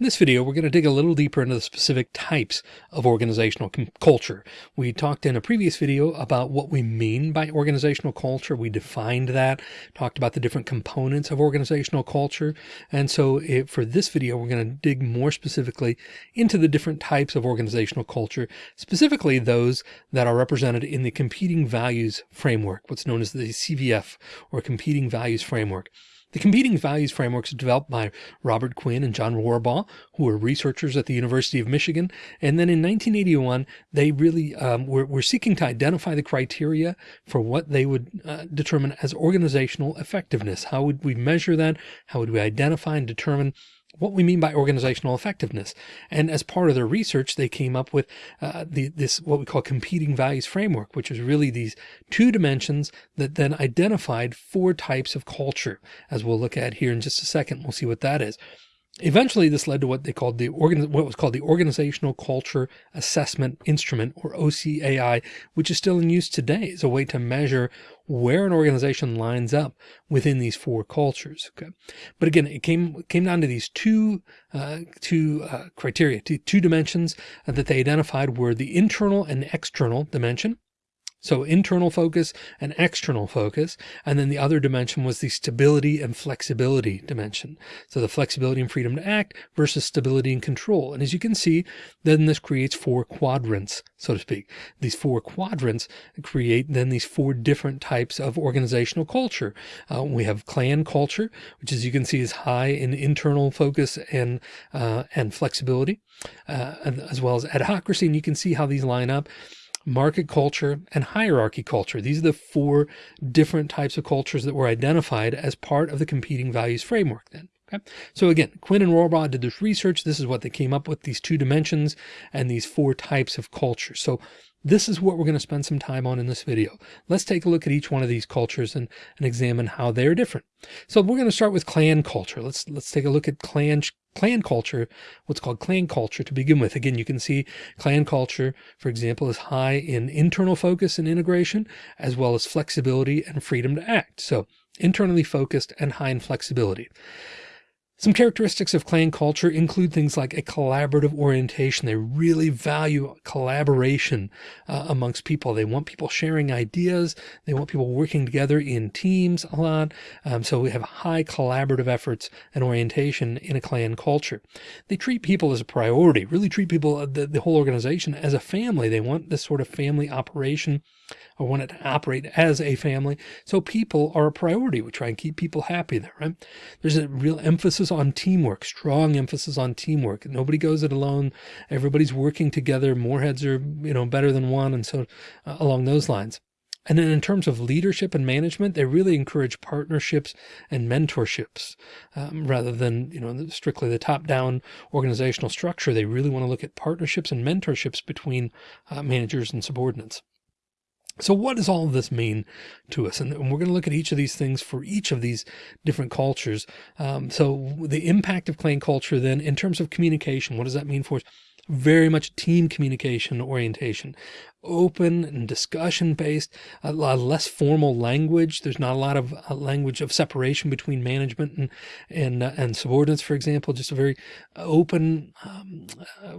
In this video, we're going to dig a little deeper into the specific types of organizational culture. We talked in a previous video about what we mean by organizational culture. We defined that, talked about the different components of organizational culture. And so it, for this video, we're going to dig more specifically into the different types of organizational culture, specifically those that are represented in the competing values framework, what's known as the CVF or competing values framework. The competing values frameworks developed by Robert Quinn and John Rohrbaugh, who were researchers at the University of Michigan. And then in 1981, they really um, were, were, seeking to identify the criteria for what they would uh, determine as organizational effectiveness. How would we measure that? How would we identify and determine what we mean by organizational effectiveness. And as part of their research, they came up with uh, the, this what we call competing values framework, which is really these two dimensions that then identified four types of culture, as we'll look at here in just a second. We'll see what that is. Eventually, this led to what they called the what was called the Organizational Culture Assessment Instrument, or OCAI, which is still in use today as a way to measure where an organization lines up within these four cultures. Okay, but again, it came came down to these two uh, two uh, criteria, two, two dimensions that they identified were the internal and external dimension, so internal focus and external focus. And then the other dimension was the stability and flexibility dimension. So the flexibility and freedom to act versus stability and control. And as you can see, then this creates four quadrants, so to speak. These four quadrants create then these four different types of organizational culture. Uh, we have clan culture, which as you can see is high in internal focus and, uh, and flexibility, uh, as well as adhocracy. And you can see how these line up market culture, and hierarchy culture. These are the four different types of cultures that were identified as part of the competing values framework then. Okay. So again, Quinn and Rohrbaugh did this research. This is what they came up with, these two dimensions and these four types of culture. So this is what we're going to spend some time on in this video. Let's take a look at each one of these cultures and, and examine how they're different. So we're going to start with clan culture. Let's, let's take a look at clan, clan culture, what's called clan culture to begin with. Again, you can see clan culture, for example, is high in internal focus and integration, as well as flexibility and freedom to act. So internally focused and high in flexibility. Some characteristics of clan culture include things like a collaborative orientation. They really value collaboration uh, amongst people. They want people sharing ideas. They want people working together in teams a lot. Um, so we have high collaborative efforts and orientation in a clan culture. They treat people as a priority, really treat people, uh, the, the whole organization as a family. They want this sort of family operation or want it to operate as a family. So people are a priority. We try and keep people happy there, right? There's a real emphasis on teamwork, strong emphasis on teamwork. Nobody goes it alone. Everybody's working together. More heads are, you know, better than one. And so uh, along those lines. And then in terms of leadership and management, they really encourage partnerships and mentorships um, rather than, you know, strictly the top down organizational structure. They really want to look at partnerships and mentorships between uh, managers and subordinates. So what does all of this mean to us? And we're going to look at each of these things for each of these different cultures. Um, so the impact of clan culture then in terms of communication, what does that mean for us? Very much team communication orientation, open and discussion based, a lot less formal language. There's not a lot of uh, language of separation between management and, and, uh, and subordinates, for example, just a very open, um, uh,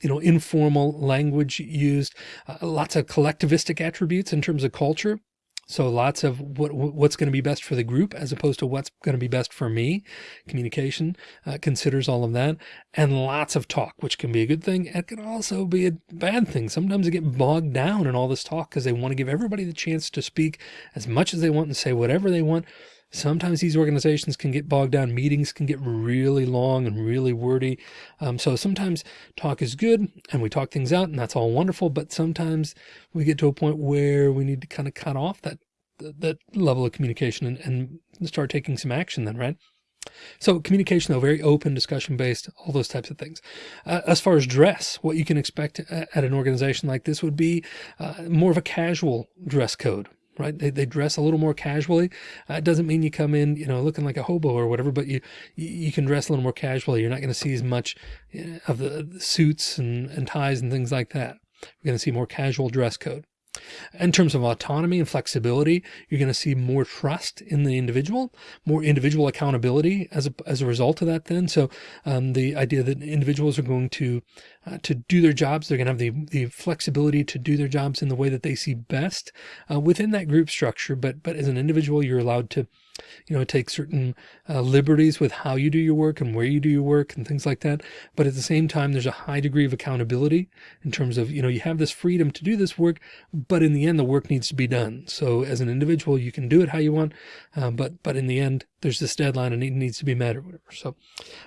you know, informal language used, uh, lots of collectivistic attributes in terms of culture. So lots of what, what's going to be best for the group as opposed to what's going to be best for me. Communication uh, considers all of that and lots of talk, which can be a good thing. It can also be a bad thing. Sometimes they get bogged down in all this talk because they want to give everybody the chance to speak as much as they want and say whatever they want. Sometimes these organizations can get bogged down. Meetings can get really long and really wordy. Um, so sometimes talk is good and we talk things out and that's all wonderful. But sometimes we get to a point where we need to kind of cut off that, that level of communication and, and start taking some action then, right? So communication, though, very open, discussion based, all those types of things. Uh, as far as dress, what you can expect at an organization like this would be uh, more of a casual dress code, right? They, they dress a little more casually. Uh, it doesn't mean you come in, you know, looking like a hobo or whatever, but you, you can dress a little more casually. You're not going to see as much of the, the suits and, and ties and things like that. We're going to see more casual dress code. In terms of autonomy and flexibility, you're going to see more trust in the individual, more individual accountability as a, as a result of that then. So um, the idea that individuals are going to uh, to do their jobs, they're going to have the, the flexibility to do their jobs in the way that they see best uh, within that group structure. But but as an individual, you're allowed to you know, take certain uh, liberties with how you do your work and where you do your work and things like that. But at the same time, there's a high degree of accountability in terms of, you know, you have this freedom to do this work, but in the end, the work needs to be done. So as an individual, you can do it how you want. Uh, but, but in the end, there's this deadline and it needs to be met or whatever. So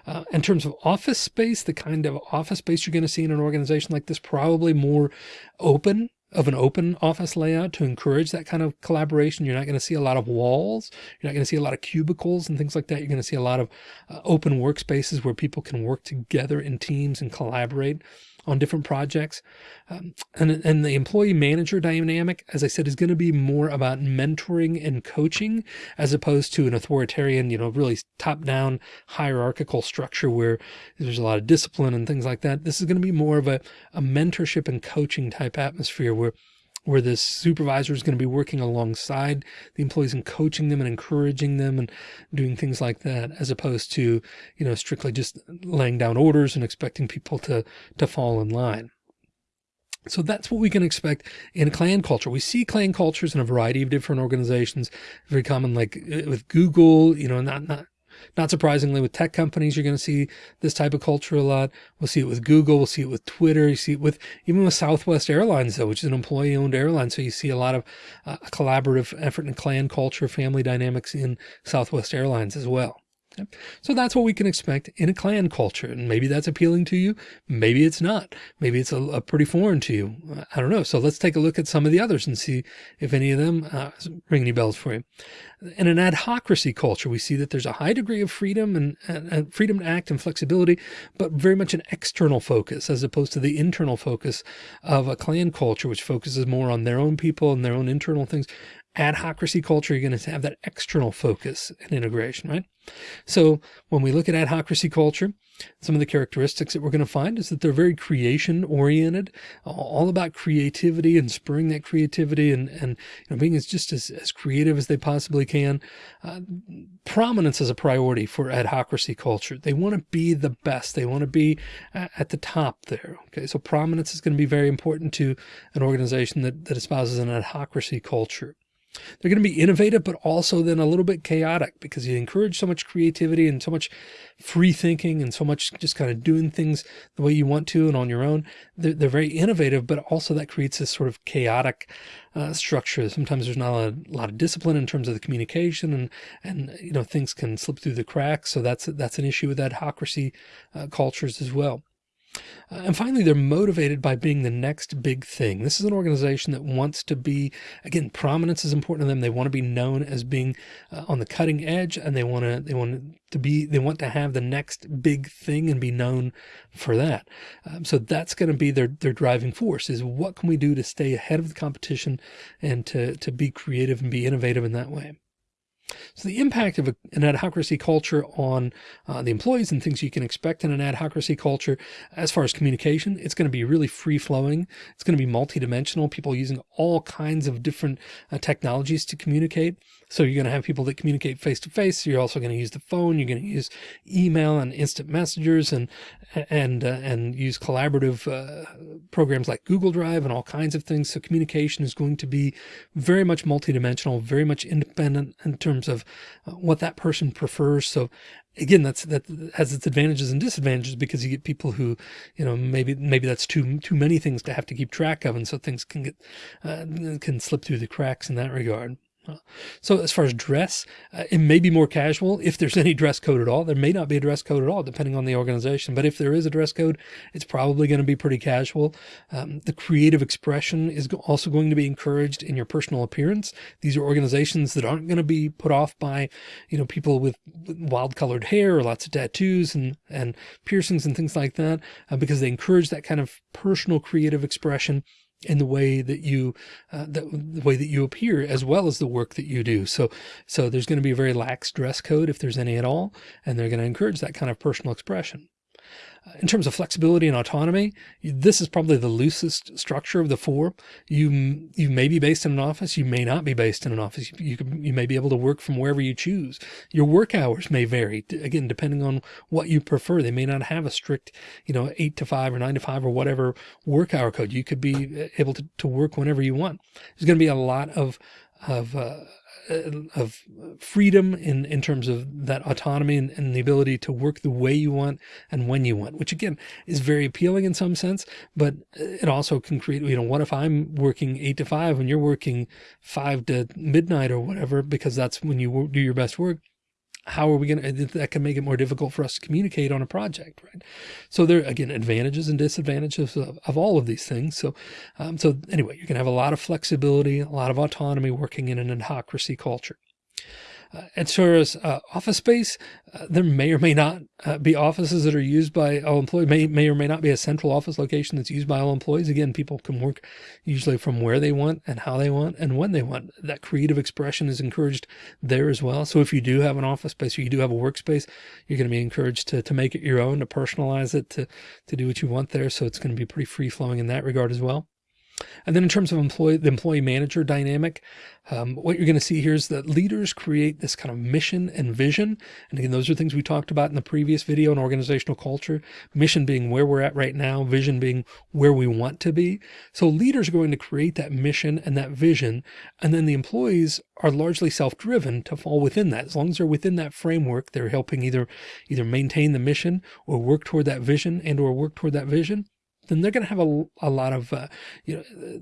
uh, in terms of office space, the kind of office space you're going to see in an organization like this, probably more open of an open office layout to encourage that kind of collaboration. You're not going to see a lot of walls. You're not going to see a lot of cubicles and things like that. You're going to see a lot of uh, open workspaces where people can work together in teams and collaborate on different projects. Um, and, and the employee manager dynamic, as I said, is going to be more about mentoring and coaching as opposed to an authoritarian, you know, really top down hierarchical structure where there's a lot of discipline and things like that. This is going to be more of a, a mentorship and coaching type atmosphere where where this supervisor is going to be working alongside the employees and coaching them and encouraging them and doing things like that, as opposed to, you know, strictly just laying down orders and expecting people to, to fall in line. So that's what we can expect in a clan culture. We see clan cultures in a variety of different organizations, very common, like uh, with Google, you know, not, not not surprisingly, with tech companies, you're going to see this type of culture a lot. We'll see it with Google. We'll see it with Twitter. You see it with even with Southwest Airlines, though, which is an employee owned airline. So you see a lot of uh, collaborative effort and clan culture, family dynamics in Southwest Airlines as well. So that's what we can expect in a clan culture. And maybe that's appealing to you. Maybe it's not. Maybe it's a, a pretty foreign to you. I don't know. So let's take a look at some of the others and see if any of them uh, ring any bells for you. In an adhocracy culture, we see that there's a high degree of freedom and, and freedom to act and flexibility, but very much an external focus as opposed to the internal focus of a clan culture, which focuses more on their own people and their own internal things adhocracy culture, you're going to have that external focus and integration, right? So when we look at adhocracy culture, some of the characteristics that we're going to find is that they're very creation oriented, all about creativity and spurring that creativity and, and you know, being as just as, as creative as they possibly can. Uh, prominence is a priority for adhocracy culture. They want to be the best. They want to be at the top there. Okay. So prominence is going to be very important to an organization that, that espouses an adhocracy culture. They're going to be innovative, but also then a little bit chaotic because you encourage so much creativity and so much free thinking and so much just kind of doing things the way you want to and on your own. They're, they're very innovative, but also that creates this sort of chaotic uh, structure. Sometimes there's not a, lot of discipline in terms of the communication and, and, you know, things can slip through the cracks. So that's, that's an issue with adhocracy uh, cultures as well. Uh, and finally, they're motivated by being the next big thing. This is an organization that wants to be, again, prominence is important to them. They want to be known as being uh, on the cutting edge and they want to, they want to be, they want to have the next big thing and be known for that. Um, so that's going to be their, their driving force is what can we do to stay ahead of the competition and to, to be creative and be innovative in that way. So the impact of a, an adhocracy culture on uh, the employees and things you can expect in an adhocracy culture, as far as communication, it's going to be really free flowing. It's going to be multidimensional, people using all kinds of different uh, technologies to communicate. So you're going to have people that communicate face to face. You're also going to use the phone. You're going to use email and instant messengers and, and, uh, and use collaborative uh, programs like Google Drive and all kinds of things. So communication is going to be very much multidimensional, very much independent in terms of uh, what that person prefers. So again, that's, that has its advantages and disadvantages because you get people who, you know, maybe, maybe that's too, too many things to have to keep track of. And so things can get, uh, can slip through the cracks in that regard. So as far as dress, uh, it may be more casual if there's any dress code at all. There may not be a dress code at all, depending on the organization. But if there is a dress code, it's probably going to be pretty casual. Um, the creative expression is also going to be encouraged in your personal appearance. These are organizations that aren't going to be put off by, you know, people with wild colored hair or lots of tattoos and, and piercings and things like that, uh, because they encourage that kind of personal creative expression in the way that you, uh, the, the, way that you appear as well as the work that you do. So, so there's going to be a very lax dress code if there's any at all, and they're going to encourage that kind of personal expression. In terms of flexibility and autonomy, this is probably the loosest structure of the four. You you may be based in an office, you may not be based in an office. You you, you may be able to work from wherever you choose. Your work hours may vary again depending on what you prefer. They may not have a strict, you know, eight to five or nine to five or whatever work hour code. You could be uh, able to to work whenever you want. There's going to be a lot of of uh, uh, of freedom in, in terms of that autonomy and, and, the ability to work the way you want and when you want, which again is very appealing in some sense, but it also can create, you know, what if I'm working eight to five and you're working five to midnight or whatever, because that's when you do your best work how are we going to, that can make it more difficult for us to communicate on a project, right? So there, again, advantages and disadvantages of, of all of these things. So, um, so anyway, you can have a lot of flexibility, a lot of autonomy working in an adhocracy culture. As far as office space, uh, there may or may not uh, be offices that are used by all employees, may, may or may not be a central office location that's used by all employees. Again, people can work usually from where they want and how they want and when they want. That creative expression is encouraged there as well. So if you do have an office space or you do have a workspace, you're going to be encouraged to, to make it your own, to personalize it, to, to do what you want there. So it's going to be pretty free flowing in that regard as well. And then in terms of employee, the employee manager dynamic, um, what you're going to see here is that leaders create this kind of mission and vision. And again, those are things we talked about in the previous video on organizational culture, mission being where we're at right now, vision being where we want to be. So leaders are going to create that mission and that vision. And then the employees are largely self-driven to fall within that. As long as they're within that framework, they're helping either, either maintain the mission or work toward that vision and or work toward that vision then they're going to have a, a lot of uh, you know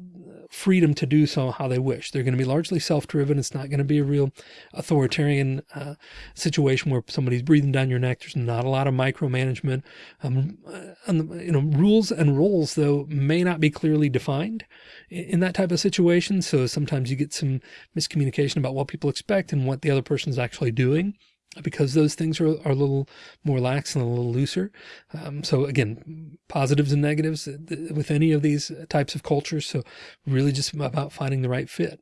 freedom to do so how they wish. They're going to be largely self-driven. It's not going to be a real authoritarian uh, situation where somebody's breathing down your neck. There's not a lot of micromanagement. Um, uh, the, you know rules and roles though may not be clearly defined in, in that type of situation. So sometimes you get some miscommunication about what people expect and what the other person is actually doing because those things are, are a little more lax and a little looser. Um, so again, positives and negatives uh, with any of these types of cultures. So really just about finding the right fit.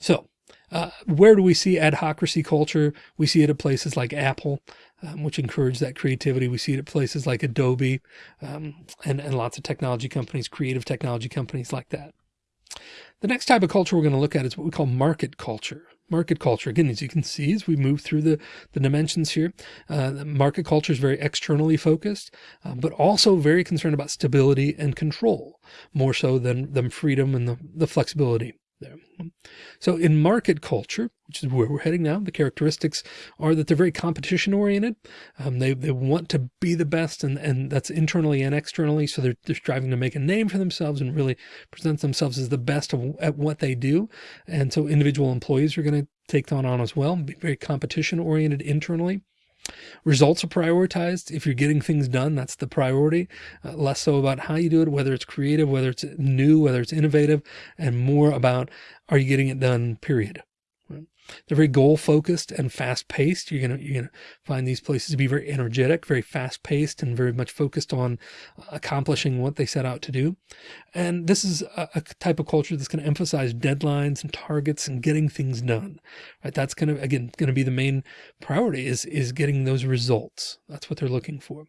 So uh, where do we see adhocracy culture? We see it at places like Apple, um, which encourage that creativity. We see it at places like Adobe um, and, and lots of technology companies, creative technology companies like that. The next type of culture we're going to look at is what we call market culture market culture. Again, as you can see, as we move through the, the dimensions here, uh, market culture is very externally focused, uh, but also very concerned about stability and control, more so than, than freedom and the, the flexibility there. So in market culture, which is where we're heading now, the characteristics are that they're very competition oriented. Um, they, they want to be the best and, and that's internally and externally. So they're, they're striving to make a name for themselves and really present themselves as the best of, at what they do. And so individual employees are going to take that on as well, be very competition oriented internally. Results are prioritized. If you're getting things done, that's the priority. Uh, less so about how you do it, whether it's creative, whether it's new, whether it's innovative, and more about are you getting it done, period. They're very goal focused and fast paced. You're going to, you're to find these places to be very energetic, very fast paced and very much focused on uh, accomplishing what they set out to do. And this is a, a type of culture that's going to emphasize deadlines and targets and getting things done, right? That's going to, again, going to be the main priority is, is getting those results. That's what they're looking for.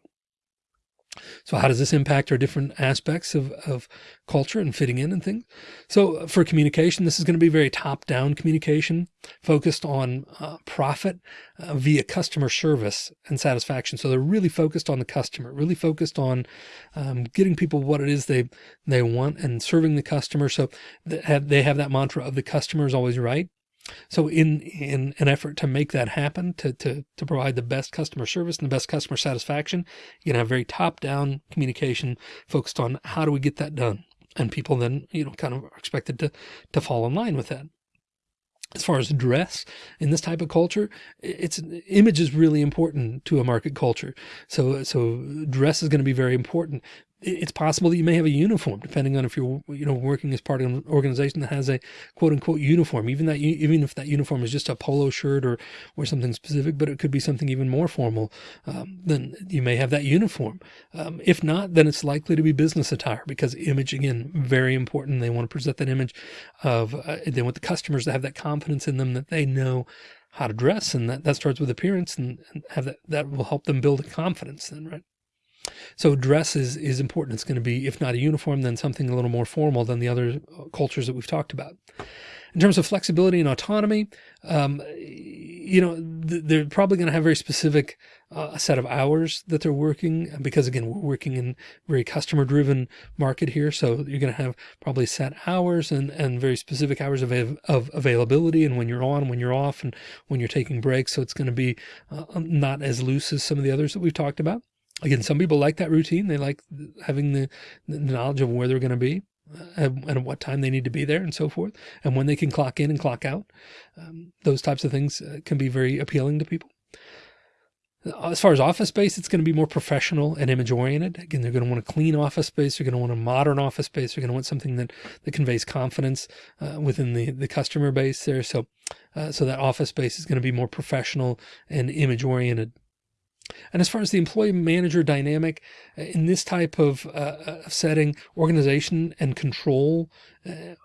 So how does this impact our different aspects of, of culture and fitting in and things? So for communication, this is going to be very top down communication focused on uh, profit uh, via customer service and satisfaction. So they're really focused on the customer, really focused on um, getting people what it is they, they want and serving the customer. So they have, they have that mantra of the customer is always right. So in, in an effort to make that happen, to, to, to provide the best customer service and the best customer satisfaction, you can have very top down communication focused on how do we get that done? And people then, you know, kind of are expected to, to fall in line with that as far as dress in this type of culture, it's image is really important to a market culture. So, so dress is going to be very important it's possible that you may have a uniform depending on if you're you know working as part of an organization that has a quote unquote uniform. Even that even if that uniform is just a polo shirt or or something specific but it could be something even more formal um, then you may have that uniform. Um, if not then it's likely to be business attire because image again very important. They want to present that image of uh, they want the customers to have that confidence in them that they know how to dress and that that starts with appearance and, and have that that will help them build a confidence then right So dress is, is important. It's going to be, if not a uniform, then something a little more formal than the other uh, cultures that we've talked about. In terms of flexibility and autonomy, um, you know, they're probably going to have very specific uh, set of hours that they're working because again, we're working in very customer driven market here. So you're going to have probably set hours and, and very specific hours of, of availability and when you're on, when you're off and when you're taking breaks. So it's going to be uh, not as loose as some of the others that we've talked about. Again, some people like that routine. They like having the, the knowledge of where they're going to be and, and what time they need to be there and so forth, and when they can clock in and clock out. Um, those types of things uh, can be very appealing to people. As far as office space, it's going to be more professional and image oriented. Again, they're going to want a clean office space. They're going to want a modern office space. They're going to want something that, that conveys confidence uh, within the, the customer base there. So, uh, so that office space is going to be more professional and image oriented. And as far as the employee manager dynamic uh, in this type of uh, setting, organization and control uh,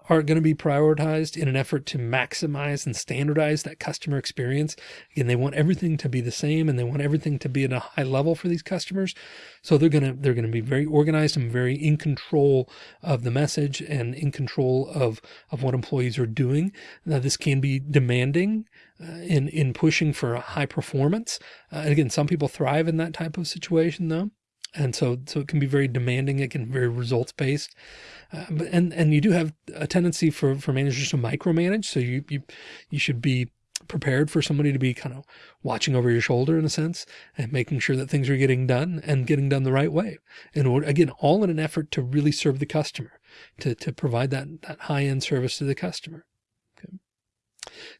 are going to be prioritized in an effort to maximize and standardize that customer experience. Again, they want everything to be the same and they want everything to be at a high level for these customers. So they're going to, they're going to be very organized and very in control of the message and in control of, of what employees are doing. Now, this can be demanding uh, in, in pushing for high performance. Uh, again, some people thrive in that type of situation though. And so, so it can be very demanding. It can be very results based. Uh, but, and, and you do have a tendency for, for managers to micromanage. So you, you, you should be prepared for somebody to be kind of watching over your shoulder in a sense and making sure that things are getting done and getting done the right way. And again, all in an effort to really serve the customer, to, to provide that, that high end service to the customer.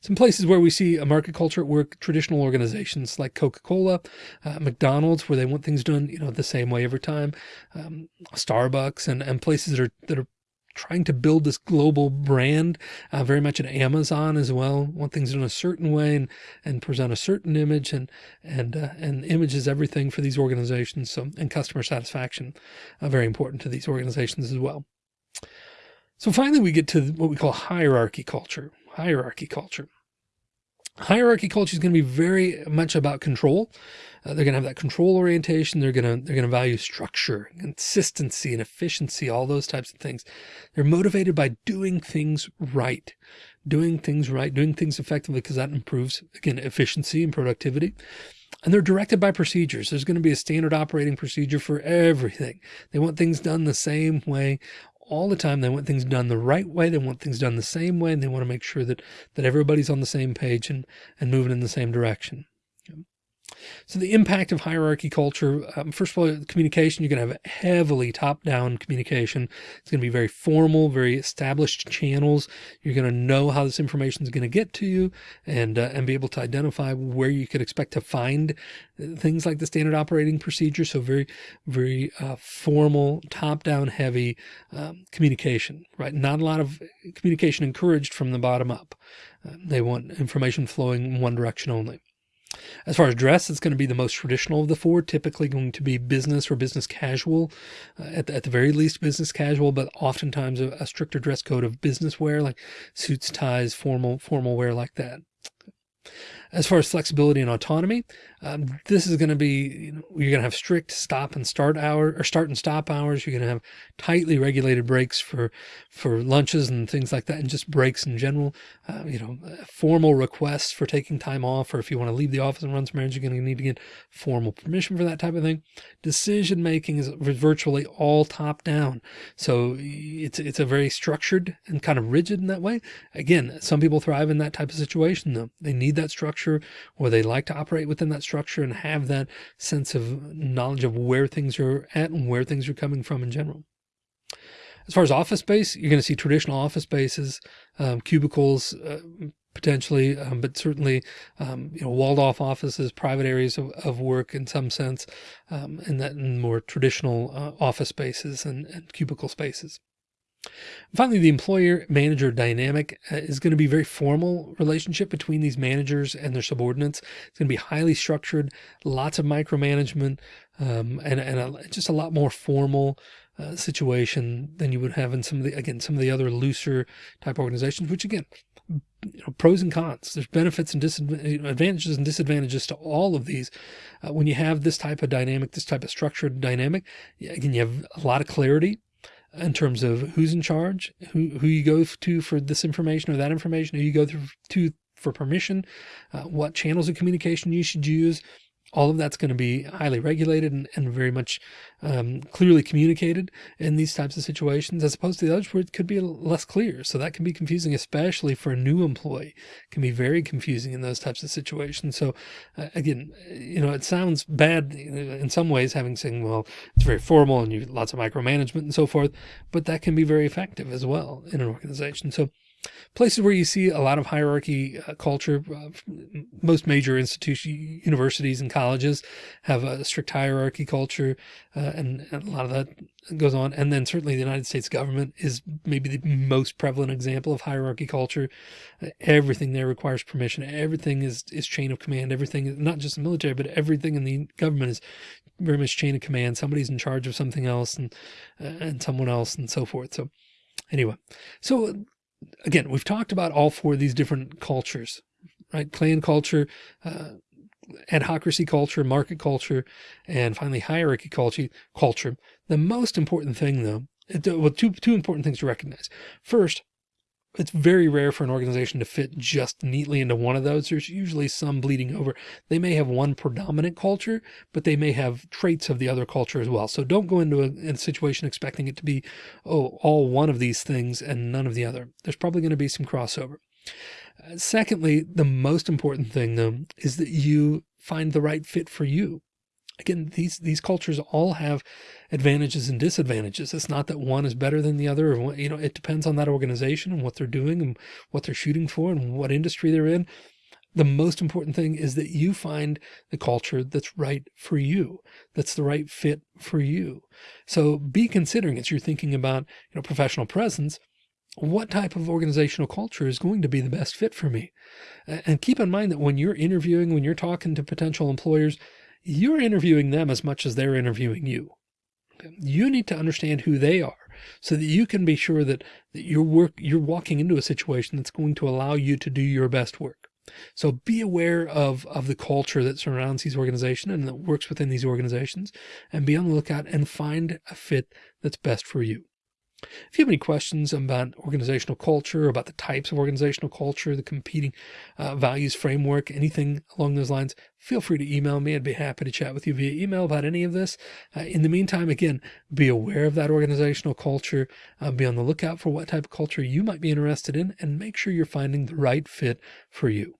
Some places where we see a market culture at work, traditional organizations like Coca-Cola, uh, McDonald's, where they want things done, you know, the same way every time, um, Starbucks and, and places that are, that are trying to build this global brand, uh, very much at Amazon as well, want things done a certain way and, and present a certain image and, and, uh, and image is everything for these organizations. So, and customer satisfaction, uh, very important to these organizations as well. So finally, we get to what we call hierarchy culture hierarchy culture. Hierarchy culture is going to be very much about control. Uh, they're going to have that control orientation. They're going to, they're going to value structure, consistency and efficiency, all those types of things. They're motivated by doing things right, doing things right, doing things effectively, because that improves, again, efficiency and productivity. And they're directed by procedures. There's going to be a standard operating procedure for everything. They want things done the same way all the time. They want things done the right way. They want things done the same way. And they want to make sure that, that everybody's on the same page and, and moving in the same direction. So the impact of hierarchy culture, um, first of all, communication, you're going to have heavily top-down communication. It's going to be very formal, very established channels. You're going to know how this information is going to get to you and, uh, and be able to identify where you could expect to find uh, things like the standard operating procedure. So very, very uh, formal, top-down heavy um, communication, right? Not a lot of communication encouraged from the bottom up. Uh, they want information flowing in one direction only. As far as dress, it's going to be the most traditional of the four, typically going to be business or business casual, uh, at, the, at the very least business casual, but oftentimes a, a stricter dress code of business wear, like suits, ties, formal, formal wear like that. As far as flexibility and autonomy, um, this is going to be, you know, you're going to have strict stop and start hour or start and stop hours. You're going to have tightly regulated breaks for, for lunches and things like that. And just breaks in general, uh, you know, formal requests for taking time off, or if you want to leave the office and run some errands, you're going to need to get formal permission for that type of thing. Decision making is virtually all top down. So it's, it's a very structured and kind of rigid in that way. Again, some people thrive in that type of situation though. They need that structure structure or they like to operate within that structure and have that sense of knowledge of where things are at and where things are coming from in general. As far as office space, you're going to see traditional office spaces, um, cubicles, uh, potentially, um, but certainly, um, you know, walled off offices, private areas of, of work in some sense, um, and that in more traditional uh, office spaces and, and cubicle spaces. Finally, the employer manager dynamic uh, is going to be very formal relationship between these managers and their subordinates. It's going to be highly structured, lots of micromanagement, um, and, and a, just a lot more formal uh, situation than you would have in some of the, again, some of the other looser type organizations, which again, you know, pros and cons. There's benefits and disadvantages and disadvantages to all of these. Uh, when you have this type of dynamic, this type of structured dynamic, again, you have a lot of clarity in terms of who's in charge, who, who you go to for this information or that information, who you go to for permission, uh, what channels of communication you should use, all of that's going to be highly regulated and, and very much um, clearly communicated in these types of situations, as opposed to the others where it could be less clear. So that can be confusing, especially for a new employee, it can be very confusing in those types of situations. So uh, again, you know, it sounds bad in some ways, having saying, well, it's very formal and you lots of micromanagement and so forth, but that can be very effective as well in an organization. So Places where you see a lot of hierarchy uh, culture, uh, most major institutions, universities and colleges have a strict hierarchy culture, uh, and, and, a lot of that goes on. And then certainly the United States government is maybe the most prevalent example of hierarchy culture. everything there requires permission. Everything is, is chain of command. Everything, not just the military, but everything in the government is very much chain of command. Somebody's in charge of something else and, uh, and someone else and so forth. So anyway, so again, we've talked about all four of these different cultures, right? Clan culture, uh, adhocracy culture, market culture, and finally hierarchy culture. Culture. The most important thing, though, well, two two important things to recognize. First, it's very rare for an organization to fit just neatly into one of those. There's usually some bleeding over. They may have one predominant culture, but they may have traits of the other culture as well. So don't go into a, a situation expecting it to be, oh, all one of these things and none of the other. There's probably going to be some crossover. Secondly, the most important thing though, is that you find the right fit for you again, these, these cultures all have advantages and disadvantages. It's not that one is better than the other. Or, you know, it depends on that organization and what they're doing and what they're shooting for and what industry they're in. The most important thing is that you find the culture that's right for you, that's the right fit for you. So be considering as you're thinking about, you know, professional presence, what type of organizational culture is going to be the best fit for me? And keep in mind that when you're interviewing, when you're talking to potential employers, you're interviewing them as much as they're interviewing you. You need to understand who they are so that you can be sure that, that your work, you're walking into a situation that's going to allow you to do your best work. So be aware of, of the culture that surrounds these organizations and that works within these organizations and be on the lookout and find a fit that's best for you. If you have any questions about organizational culture, about the types of organizational culture, the competing uh, values framework, anything along those lines, feel free to email me. I'd be happy to chat with you via email about any of this. Uh, in the meantime, again, be aware of that organizational culture, uh, be on the lookout for what type of culture you might be interested in, and make sure you're finding the right fit for you.